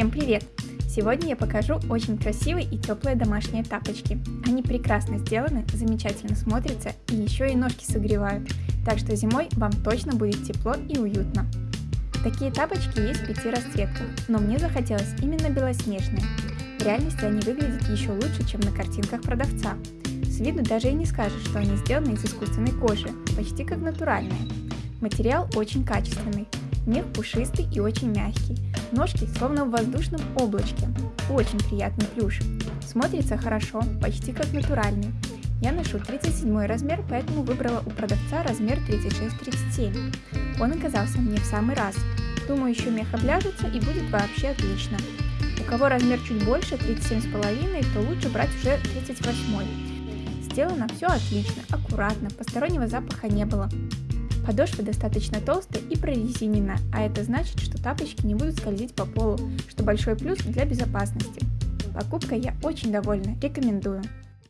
Всем привет! Сегодня я покажу очень красивые и теплые домашние тапочки. Они прекрасно сделаны, замечательно смотрятся и еще и ножки согревают, так что зимой вам точно будет тепло и уютно. Такие тапочки есть в пяти расцветках, но мне захотелось именно белоснежные. В реальности они выглядят еще лучше, чем на картинках продавца. С виду даже и не скажешь, что они сделаны из искусственной кожи, почти как натуральные. Материал очень качественный, мех пушистый и очень мягкий, ножки словно в воздушном облачке, очень приятный плюш. Смотрится хорошо, почти как натуральный. Я ношу 37 размер, поэтому выбрала у продавца размер 36-37. Он оказался мне в самый раз. Думаю, еще мех обляжется и будет вообще отлично. У кого размер чуть больше, 37,5, то лучше брать уже 38. Сделано все отлично, аккуратно, постороннего запаха не было. Подошва достаточно толстая и прорезинена, а это значит, что тапочки не будут скользить по полу, что большой плюс для безопасности. Покупкой я очень довольна, рекомендую.